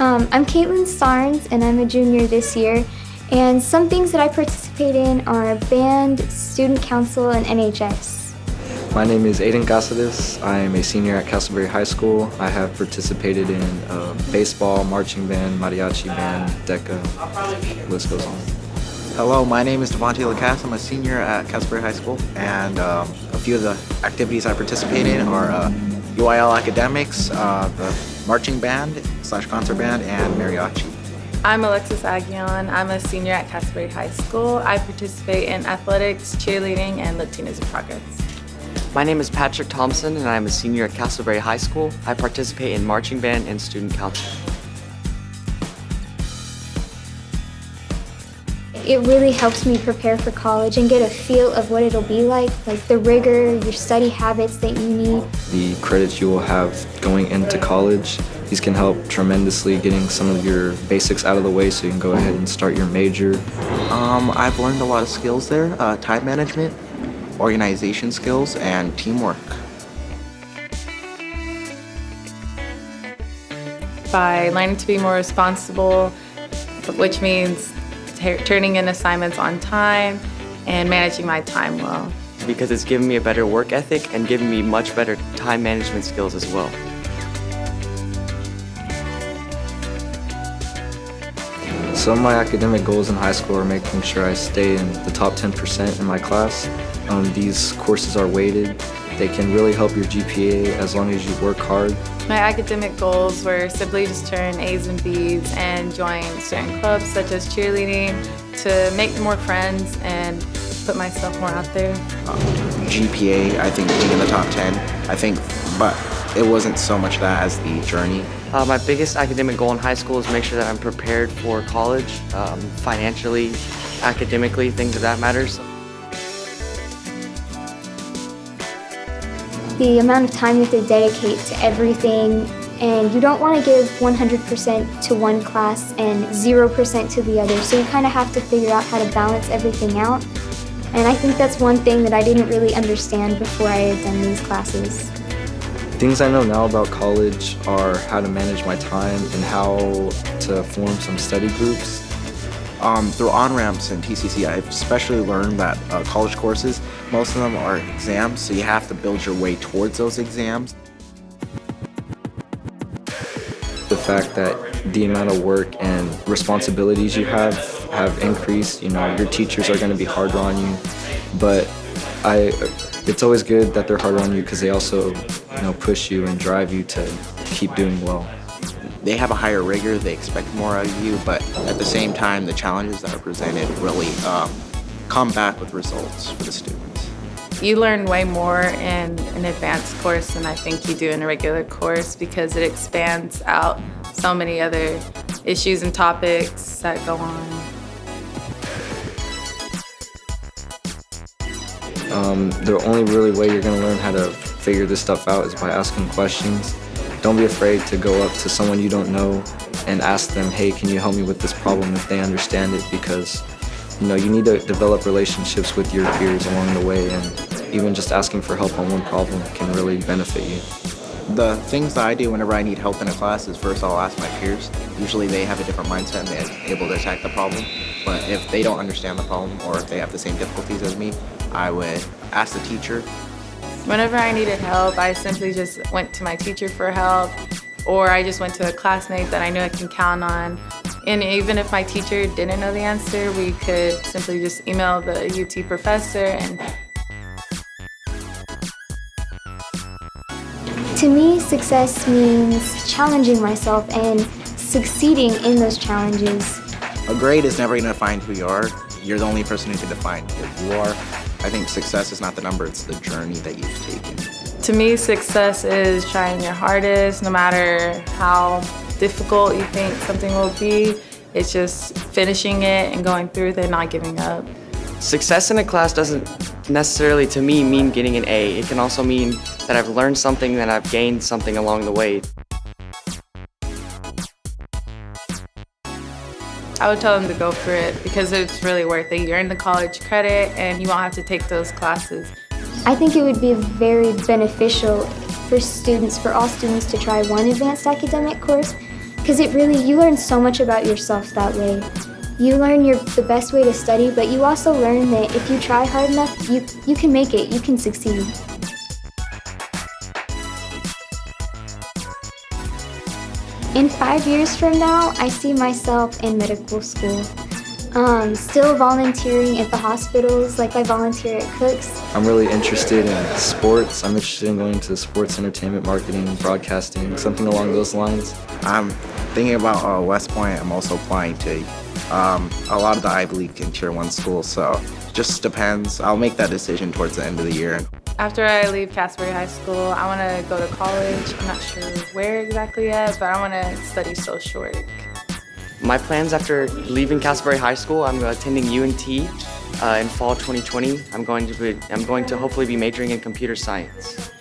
Um, I'm Caitlin Sarnes and I'm a junior this year. And some things that I participate in are band, student council, and NHS. My name is Aiden Casades. I am a senior at Castleberry High School. I have participated in uh, baseball, marching band, mariachi band, DECA, list goes on. Hello, my name is Devontae Lacasse. I'm a senior at Castleberry High School, and um, a few of the activities I participate in are uh, UIL Academics, uh, the marching band slash concert band, and mariachi. I'm Alexis Aguillon. I'm a senior at Castleberry High School. I participate in athletics, cheerleading, and Latinas in Progress. My name is Patrick Thompson and I'm a senior at Castleberry High School. I participate in marching band and student council. It really helps me prepare for college and get a feel of what it'll be like, like the rigor, your study habits that you need. The credits you will have going into college, these can help tremendously getting some of your basics out of the way so you can go ahead and start your major. Um, I've learned a lot of skills there, uh, time management, organization skills, and teamwork. By learning to be more responsible, which means turning in assignments on time and managing my time well. Because it's given me a better work ethic and given me much better time management skills as well. Some of my academic goals in high school are making sure I stay in the top 10% in my class. Um, these courses are weighted. They can really help your GPA as long as you work hard. My academic goals were simply just turn A's and B's and join certain clubs such as cheerleading to make more friends and put myself more out there. Um, GPA, I think being in the top 10, I think, but it wasn't so much that as the journey. Uh, my biggest academic goal in high school is make sure that I'm prepared for college, um, financially, academically, things of that matters. The amount of time you have to dedicate to everything and you don't want to give 100% to one class and 0% to the other, so you kind of have to figure out how to balance everything out. And I think that's one thing that I didn't really understand before I had done these classes. Things I know now about college are how to manage my time and how to form some study groups. Um, through on-ramps and TCC, I've especially learned that uh, college courses, most of them are exams, so you have to build your way towards those exams. The fact that the amount of work and responsibilities you have have increased, you know, your teachers are going to be harder on you, but I, it's always good that they're harder on you because they also you know, push you and drive you to keep doing well. They have a higher rigor, they expect more out of you, but at the same time, the challenges that are presented really um, come back with results for the students. You learn way more in an advanced course than I think you do in a regular course because it expands out so many other issues and topics that go on. Um, the only really way you're going to learn how to figure this stuff out is by asking questions. Don't be afraid to go up to someone you don't know and ask them, hey, can you help me with this problem if they understand it because you know, you need to develop relationships with your peers along the way and even just asking for help on one problem can really benefit you. The things that I do whenever I need help in a class is first I'll ask my peers. Usually they have a different mindset and they're able to attack the problem. But if they don't understand the problem or if they have the same difficulties as me, I would ask the teacher Whenever I needed help, I simply just went to my teacher for help, or I just went to a classmate that I knew I can count on. And even if my teacher didn't know the answer, we could simply just email the UT professor and To me, success means challenging myself and succeeding in those challenges. A grade is never going to define who you are. You're the only person who can define who you are. I think success is not the number, it's the journey that you've taken. To me, success is trying your hardest, no matter how difficult you think something will be. It's just finishing it and going through it and not giving up. Success in a class doesn't necessarily, to me, mean getting an A. It can also mean that I've learned something, that I've gained something along the way. I would tell them to go for it because it's really worth it. You earn the college credit and you won't have to take those classes. I think it would be very beneficial for students, for all students to try one advanced academic course because it really, you learn so much about yourself that way. You learn your, the best way to study, but you also learn that if you try hard enough, you, you can make it, you can succeed. In five years from now, I see myself in medical school. Um, still volunteering at the hospitals like I volunteer at Cook's. I'm really interested in sports. I'm interested in going to sports entertainment marketing, broadcasting, something along those lines. I'm thinking about uh, West Point. I'm also applying to um, a lot of the Ivy League and Tier 1 schools, so just depends. I'll make that decision towards the end of the year. After I leave Castleberry High School, I want to go to college. I'm not sure where exactly yet, but I want to study social work. My plans after leaving Castleberry High School, I'm attending UNT uh, in fall 2020. I'm going to be, I'm going to hopefully be majoring in computer science.